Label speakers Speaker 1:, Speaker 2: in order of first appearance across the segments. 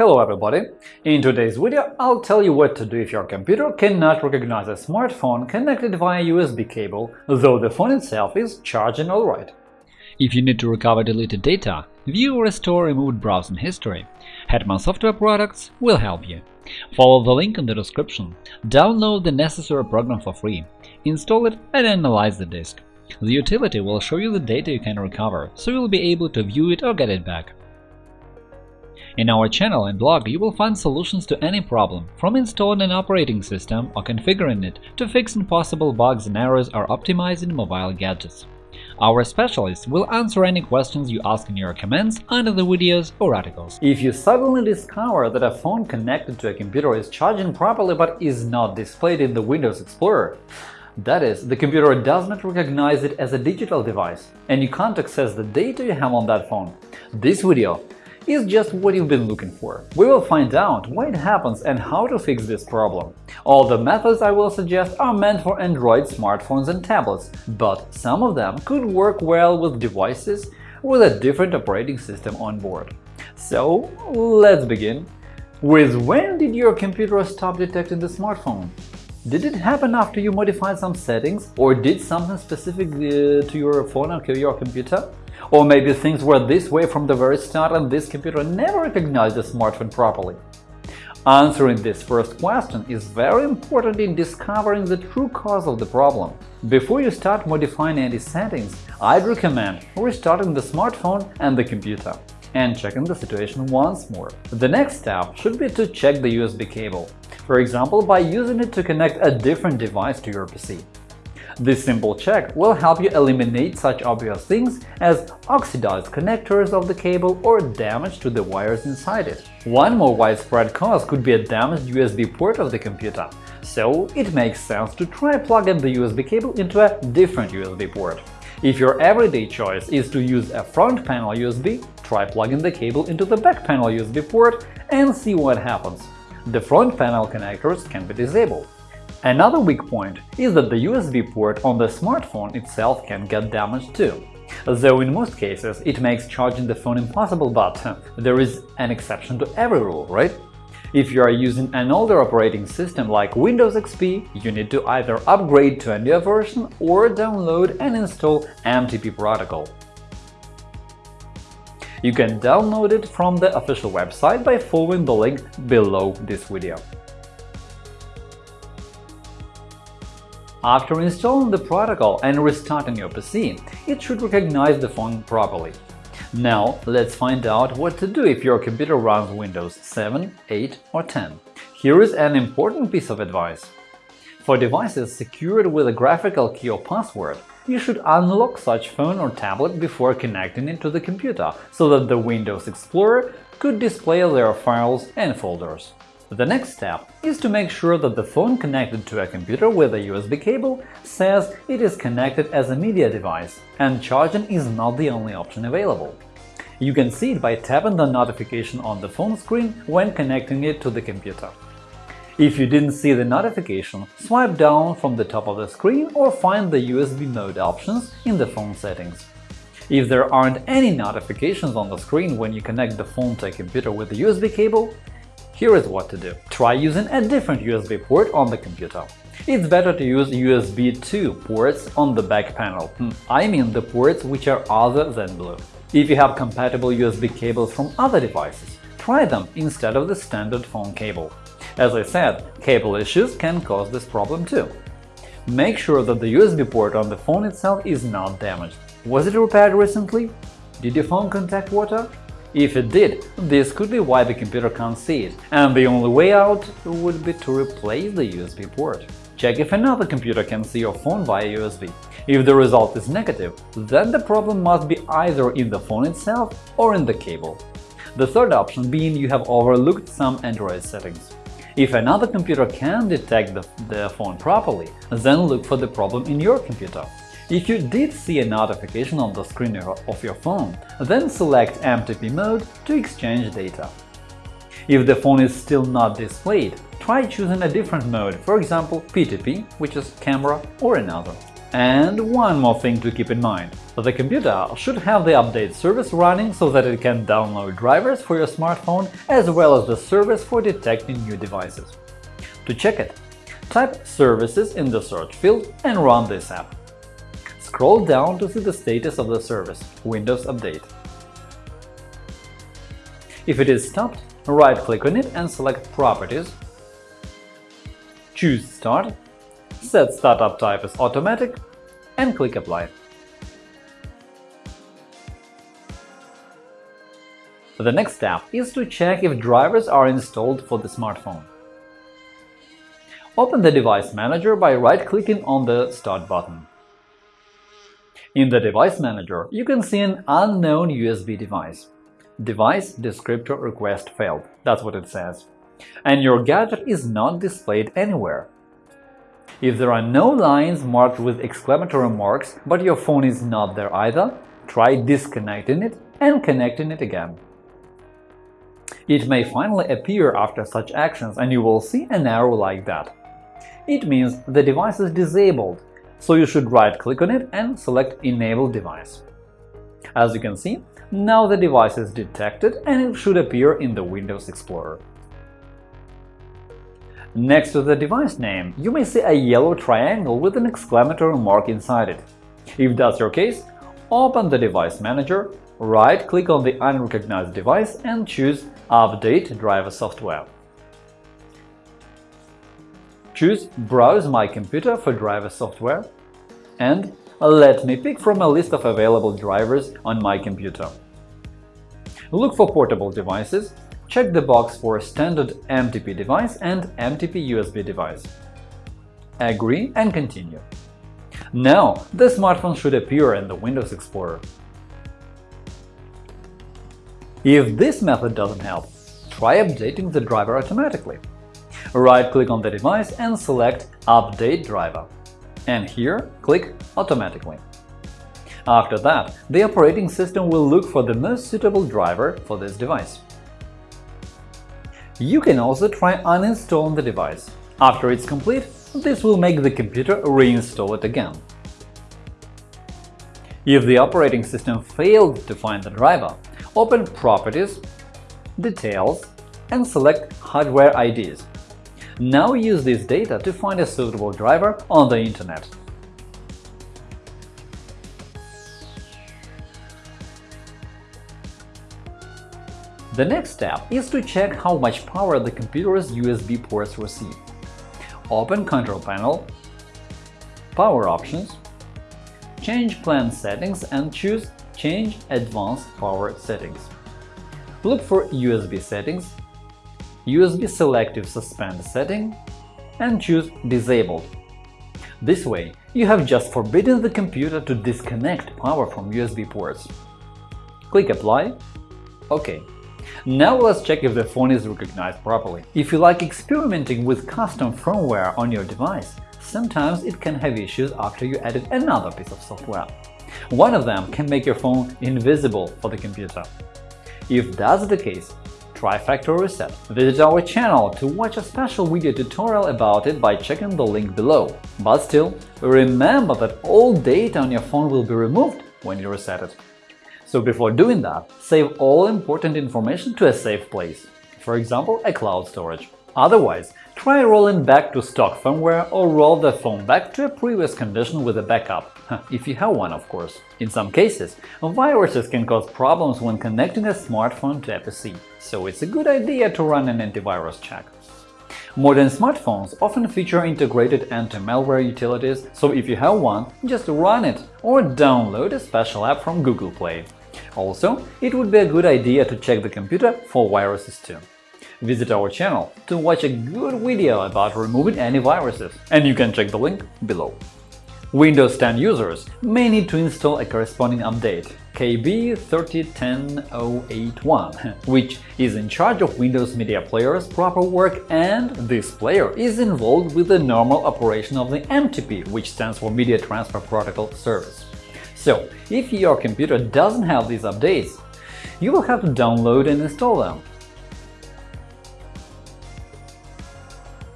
Speaker 1: Hello everybody! In today's video I'll tell you what to do if your computer cannot recognize a smartphone connected via USB cable, though the phone itself is charging alright.
Speaker 2: If you need to recover deleted data, view or restore removed browsing history, Hetman Software Products will help you. Follow the link in the description, download the necessary program for free, install it and analyze the disk. The utility will show you the data you can recover, so you'll be able to view it or get it back. In our channel and blog you will find solutions to any problem, from installing an operating system or configuring it to fixing possible bugs and errors or optimizing mobile gadgets. Our specialists will answer any questions you ask in your comments under the videos or articles.
Speaker 1: If you suddenly discover that a phone connected to a computer is charging properly but is not displayed in the Windows Explorer, that is, the computer does not recognize it as a digital device, and you can't access the data you have on that phone. This video is just what you've been looking for. We will find out why it happens and how to fix this problem. All the methods I will suggest are meant for Android smartphones and tablets, but some of them could work well with devices with a different operating system on board. So let's begin. With when did your computer stop detecting the smartphone? Did it happen after you modified some settings, or did something specific uh, to your phone or your computer? Or maybe things were this way from the very start and this computer never recognized the smartphone properly. Answering this first question is very important in discovering the true cause of the problem. Before you start modifying any settings, I'd recommend restarting the smartphone and the computer and checking the situation once more. The next step should be to check the USB cable, for example by using it to connect a different device to your PC. This simple check will help you eliminate such obvious things as oxidized connectors of the cable or damage to the wires inside it. One more widespread cause could be a damaged USB port of the computer, so it makes sense to try plugging the USB cable into a different USB port. If your everyday choice is to use a front panel USB, try plugging the cable into the back panel USB port and see what happens. The front panel connectors can be disabled. Another weak point is that the USB port on the smartphone itself can get damaged too. Though in most cases it makes charging the phone impossible, but there is an exception to every rule, right? If you are using an older operating system like Windows XP, you need to either upgrade to a newer version or download and install MTP protocol. You can download it from the official website by following the link below this video. After installing the protocol and restarting your PC, it should recognize the phone properly. Now let's find out what to do if your computer runs Windows 7, 8 or 10. Here is an important piece of advice. For devices secured with a graphical key or password, you should unlock such phone or tablet before connecting it to the computer so that the Windows Explorer could display their files and folders. The next step is to make sure that the phone connected to a computer with a USB cable says it is connected as a media device, and charging is not the only option available. You can see it by tapping the notification on the phone screen when connecting it to the computer. If you didn't see the notification, swipe down from the top of the screen or find the USB mode options in the phone settings. If there aren't any notifications on the screen when you connect the phone to a computer with a USB cable, here is what to do. Try using a different USB port on the computer. It's better to use USB 2 ports on the back panel. Hmm, I mean the ports which are other than blue. If you have compatible USB cables from other devices, try them instead of the standard phone cable. As I said, cable issues can cause this problem too. Make sure that the USB port on the phone itself is not damaged. Was it repaired recently? Did your phone contact water? If it did, this could be why the computer can't see it, and the only way out would be to replace the USB port. Check if another computer can see your phone via USB. If the result is negative, then the problem must be either in the phone itself or in the cable. The third option being you have overlooked some Android settings. If another computer can detect the, the phone properly, then look for the problem in your computer. If you did see a notification on the screen of your phone, then select MTP mode to exchange data. If the phone is still not displayed, try choosing a different mode, for example PTP, which is camera, or another. And one more thing to keep in mind – the computer should have the update service running so that it can download drivers for your smartphone as well as the service for detecting new devices. To check it, type Services in the search field and run this app. Scroll down to see the status of the service Windows Update. If it is stopped, right-click on it and select Properties, choose Start set startup type as automatic, and click Apply. The next step is to check if drivers are installed for the smartphone. Open the Device Manager by right-clicking on the Start button. In the Device Manager, you can see an unknown USB device. Device descriptor request failed, that's what it says. And your gadget is not displayed anywhere. If there are no lines marked with exclamatory marks, but your phone is not there either, try disconnecting it and connecting it again. It may finally appear after such actions and you will see an arrow like that. It means the device is disabled, so you should right-click on it and select Enable device. As you can see, now the device is detected and it should appear in the Windows Explorer. Next to the device name, you may see a yellow triangle with an exclamatory mark inside it. If that's your case, open the Device Manager, right-click on the unrecognized device and choose Update driver software. Choose Browse my computer for driver software and let me pick from a list of available drivers on my computer. Look for portable devices check the box for standard MTP device and MTP USB device. Agree and continue. Now the smartphone should appear in the Windows Explorer. If this method doesn't help, try updating the driver automatically. Right-click on the device and select Update driver, and here click Automatically. After that, the operating system will look for the most suitable driver for this device. You can also try uninstalling the device. After it's complete, this will make the computer reinstall it again. If the operating system failed to find the driver, open Properties, Details, and select Hardware IDs. Now use this data to find a suitable driver on the Internet. The next step is to check how much power the computer's USB ports receive. Open Control Panel, Power Options, change Plan Settings and choose Change Advanced Power Settings. Look for USB Settings, USB Selective Suspend setting, and choose Disabled. This way, you have just forbidden the computer to disconnect power from USB ports. Click Apply, OK. Now let's check if the phone is recognized properly. If you like experimenting with custom firmware on your device, sometimes it can have issues after you added another piece of software. One of them can make your phone invisible for the computer. If that's the case, try factory reset. Visit our channel to watch a special video tutorial about it by checking the link below. But still, remember that all data on your phone will be removed when you reset it. So before doing that, save all important information to a safe place, for example, a cloud storage. Otherwise, try rolling back to stock firmware or roll the phone back to a previous condition with a backup, if you have one, of course. In some cases, viruses can cause problems when connecting a smartphone to a PC, so it's a good idea to run an antivirus check. Modern smartphones often feature integrated anti-malware utilities, so if you have one, just run it or download a special app from Google Play. Also, it would be a good idea to check the computer for viruses too. Visit our channel to watch a good video about removing antiviruses, and you can check the link below. Windows 10 users may need to install a corresponding update KB30101, which is in charge of Windows Media Player's proper work and this player is involved with the normal operation of the MTP, which stands for Media Transfer Protocol Service. So, if your computer doesn't have these updates, you will have to download and install them.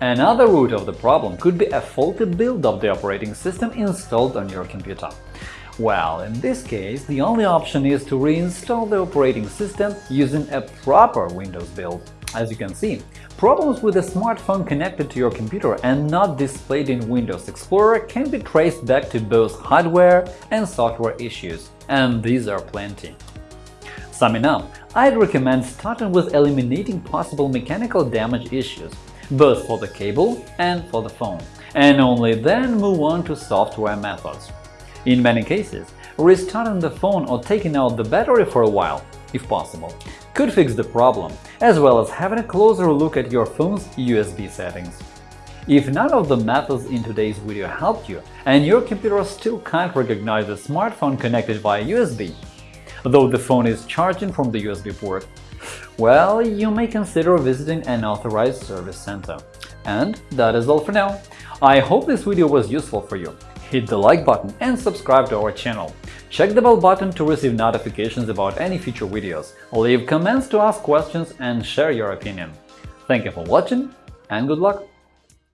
Speaker 1: Another root of the problem could be a faulty build of the operating system installed on your computer. Well, in this case, the only option is to reinstall the operating system using a proper Windows build. As you can see, problems with a smartphone connected to your computer and not displayed in Windows Explorer can be traced back to both hardware and software issues, and these are plenty. Summing up, I'd recommend starting with eliminating possible mechanical damage issues, both for the cable and for the phone, and only then move on to software methods. In many cases, restarting the phone or taking out the battery for a while, if possible, could fix the problem, as well as having a closer look at your phone's USB settings. If none of the methods in today's video helped you, and your computer still can't recognize a smartphone connected via USB, though the phone is charging from the USB port, well, you may consider visiting an authorized service center. And that is all for now. I hope this video was useful for you. Hit the like button and subscribe to our channel. Check the bell button to receive notifications about any future videos, leave comments to ask questions and share your opinion. Thank you for watching and good luck!